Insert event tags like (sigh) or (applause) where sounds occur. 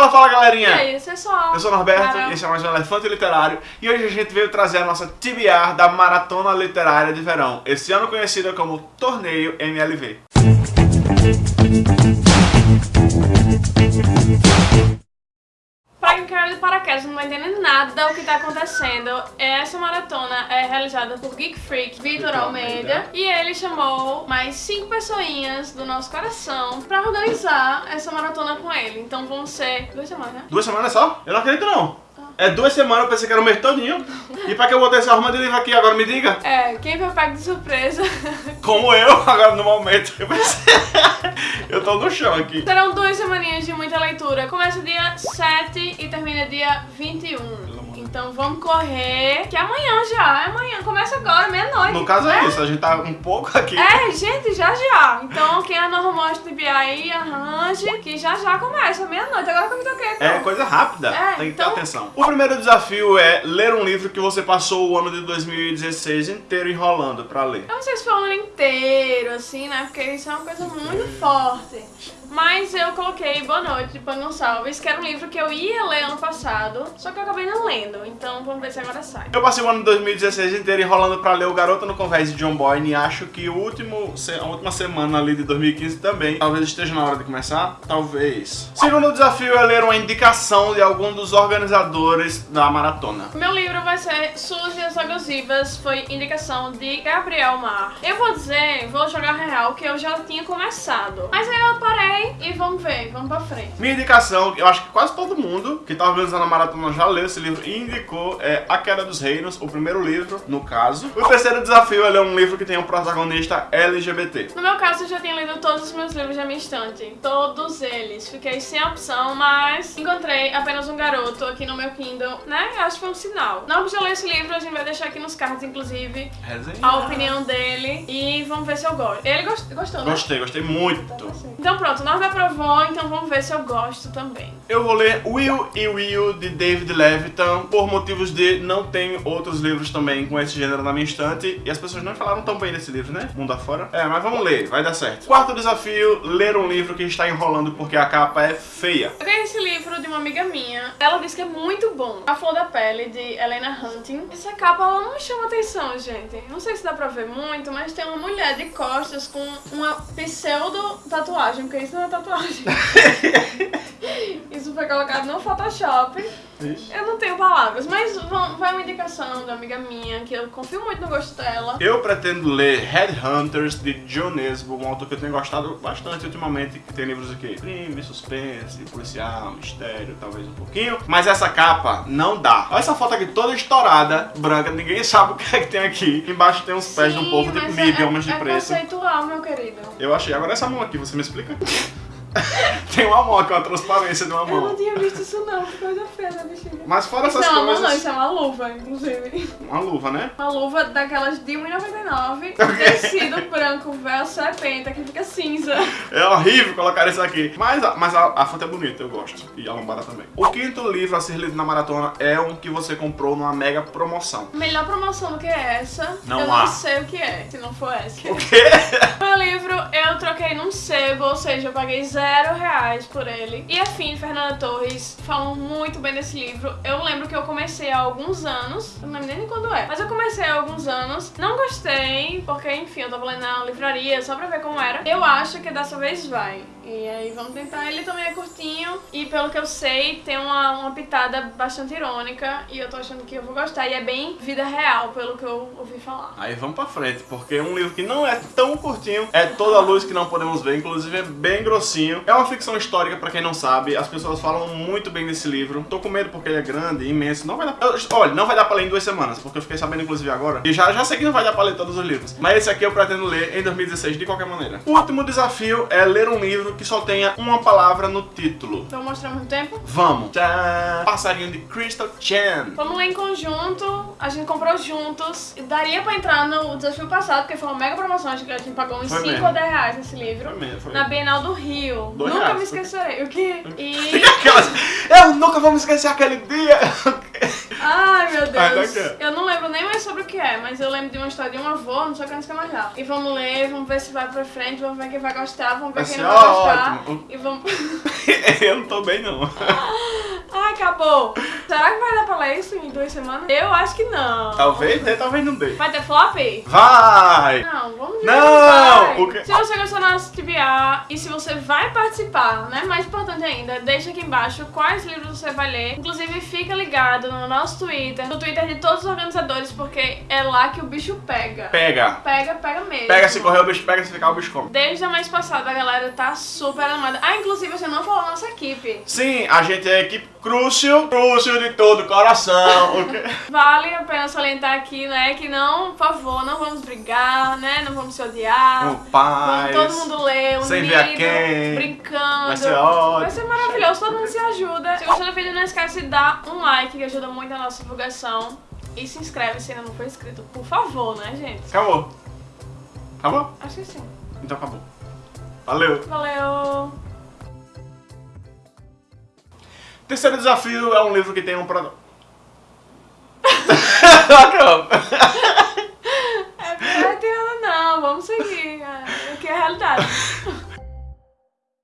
Fala, fala galerinha! E aí, só. Eu sou o Norberto e esse é mais um Elefante Literário e hoje a gente veio trazer a nossa TBR da Maratona Literária de Verão, esse ano conhecida como Torneio MLV. Nada do que tá acontecendo, essa maratona é realizada por Geek Freak Vitor Vitor Almeida. E ele chamou mais cinco pessoinhas do nosso coração pra organizar essa maratona com ele. Então vão ser duas semanas, né? Duas semanas só? Eu não acredito não. É duas semanas, eu pensei que era o mês todinho. E pra que eu botei essa arma de livro aqui agora, me diga? É, quem foi pego de surpresa. (laughs) Como eu, agora no momento. Eu (laughs) pensei... eu tô no chão aqui. Serão duas semaninhas de muita leitura. Começa dia 7 e termina dia 21. Então vamos correr, que amanhã já, é amanhã, começa agora, meia-noite. No caso né? é isso, a gente tá um pouco aqui. É, gente, já já. Então quem arrumou as TBI aí, arranje, que já já começa, meia-noite. Agora que eu me toquei. É pronto. coisa rápida, É, tem que ter então- atenção. O primeiro desafio é ler um livro que você passou o ano de 2016 inteiro enrolando pra ler. Eu não sei se foi o ano inteiro, assim, né? Porque isso é uma coisa muito forte. Mas eu coloquei Boa Noite, de Pan Gonçalves, que era um livro que eu ia ler ano passado, só que eu acabei não lendo. Então vamos ver se agora sai. Eu passei o ano de 2016 inteiro enrolando pra ler O Garoto no Convés de John Boyne e acho que o último, a última semana ali de 2015 também. Talvez esteja na hora de começar, talvez. Segundo desafio é ler uma indicação de algum dos organizadores da maratona. Meu livro vai ser Suzy as Agosivas, foi indicação de Gabriel Mar. Eu vou dizer, vou jogar real, que eu já tinha começado. Mas aí eu parei e vamos ver, vamos pra frente. Minha indicação, eu acho que quase todo mundo que tá organizando a maratona já leu esse livro indicou, é A Queda dos Reinos, o primeiro livro, no caso. O terceiro desafio é ler um livro que tem um protagonista LGBT. No meu caso, eu já tinha lido todos os meus livros da minha estante. Todos eles. Fiquei sem opção, mas encontrei apenas um garoto aqui no meu Kindle, né? Eu acho que foi um sinal. Não já ler esse livro, a gente vai deixar aqui nos cards, inclusive, a opinião dele. E vamos ver se eu gosto. Ele gost- gostou, né? Gostei, gostei muito. Então pronto, nós aprovou, então vamos ver se eu gosto também. Eu vou ler Will e Will de David Levitan por motivos de não tenho outros livros também com esse gênero na minha estante e as pessoas não falaram tão bem desse livro, né? Mundo afora. É, mas vamos ler, vai dar certo. Quarto desafio, ler um livro que está enrolando porque a capa é feia. Eu ganhei esse livro de uma amiga minha. Ela disse que é muito bom. A Flor da Pele, de Helena Hunting. Essa capa, ela não me chama atenção, gente. Não sei se dá pra ver muito, mas tem uma mulher de costas com uma pseudo-tatuagem, porque isso não é tatuagem. (laughs) isso foi colocado no Photoshop. Eu não tenho palavras, mas vai uma indicação da amiga minha, que eu confio muito no gosto dela. Eu pretendo ler Headhunters de John Nesbo, um autor que eu tenho gostado bastante ultimamente, que tem livros aqui, crime, suspense, policial, mistério, talvez um pouquinho. Mas essa capa não dá. Olha essa foto aqui toda estourada, branca, ninguém (laughs) sabe o que é que tem aqui. Embaixo tem uns pés de um Sim, povo tipo MIB, é, homens de é preto. conceitual, meu querido. Eu achei. Agora essa mão aqui, você me explica? (laughs) tem uma mão aqui, uma transparência de uma Eu não mão. tinha visto isso não, que coisa feia da bexiga. Mas fora Isso essas não é uma mão não, coisas... isso é uma luva, inclusive. Uma luva, né? Uma luva daquelas de 1,99, (laughs) tecido branco, véu serpenta, que fica cinza. É horrível colocar isso aqui. Mas, a- mas a, a foto é bonita, eu gosto. E a lombada também. O quinto livro a ser lido na maratona é um que você comprou numa mega promoção. Melhor promoção do que essa, Não eu há. não sei o que é, se não for essa. O quê? (laughs) Meu livro eu troquei num sebo, ou seja, eu paguei zero reais por ele. E a Fim, Fernanda Torres, falam muito bem desse livro. Eu lembro que eu comecei há alguns anos, eu não lembro nem quando é, mas eu comecei há alguns anos. Não gostei, porque enfim, eu tava lendo na livraria só pra ver como era. Eu acho que dessa vez vai. E aí vamos tentar. Ele também é curtinho e pelo que eu sei, tem uma, uma pitada bastante irônica. E eu tô achando que eu vou gostar. E é bem vida real, pelo que eu ouvi falar. Aí vamos pra frente, porque um livro que não é tão curtinho, é Toda a Luz que Não Podemos Ver, inclusive é bem grossinho. É uma ficção histórica, pra quem não sabe, as pessoas falam muito bem desse livro. Tô com medo porque ele é grande, imenso, não vai dar... Eu- olha, não vai dar pra ler em duas semanas, porque eu fiquei sabendo inclusive agora, e já, já sei que não vai dar pra ler todos os livros. Mas esse aqui eu pretendo ler em 2016 de qualquer maneira. O último desafio é ler um livro que só tenha uma palavra no título. Então mostrar muito tempo. Vamos! Passarinho de Crystal Chan. Vamos ler em conjunto, a gente comprou juntos. E daria pra entrar no desafio passado, porque foi uma mega promoção, acho que a gente pagou uns Foi 5 mesmo. ou 10 reais nesse livro. Foi mesmo, foi Na Bienal do Rio. Dois Nunca reais. me esquecerei. O quê? (laughs) E eu nunca vou me esquecer aquele dia. Ai, meu Ai, Deus. Eu não lembro nem mais sobre o que é, mas eu lembro de uma história de um avô, não sei quantos que é mais lá. E vamos ler, vamos ver se vai pra frente, vamos ver quem vai gostar, vamos ver quem não vai gostar. ótimo. E vamos. (laughs) eu não tô bem, não. (laughs) Acabou. Será que vai dar pra ler isso em duas semanas? Eu acho que não. Talvez dê, talvez não dê. Vai ter flop? Vai! Não, vamos ver. Não! vai. O que- Se você gostou da nossa TBA e se você vai participar, né? Mais importante ainda, deixa aqui embaixo quais livros você vai ler. Inclusive, fica ligado no nosso Twitter, no Twitter de todos os organizadores, porque é lá que o bicho pega. Pega. Pega, pega mesmo. Pega se correr o bicho, pega se ficar o bicho come. Desde a mês passada a galera tá super animada. Ah, inclusive você não falou nossa equipe. Sim, a gente é a equipe Crucio, Crucio de todo coração. O quê? Vale a pena salientar aqui, né, que não, por favor, não vamos brigar, né, não vamos se odiar. Com paz. Vamos todo mundo ler, unido, Sem ver a quem. brincando. Vai ser ótimo. Vai ser maravilhoso, todo mundo se ajuda. Se gostou do vídeo, não esquece de dar um like, que ajuda muito a nossa divulgação. E se inscreve se ainda não for inscrito, por favor, né, gente? Acabou. Acabou? Acho que sim. Então acabou. Valeu. Valeu! Terceiro desafio é um livro que tem um. Acabou. É, não vamos seguir. É, o que é a realidade. (laughs)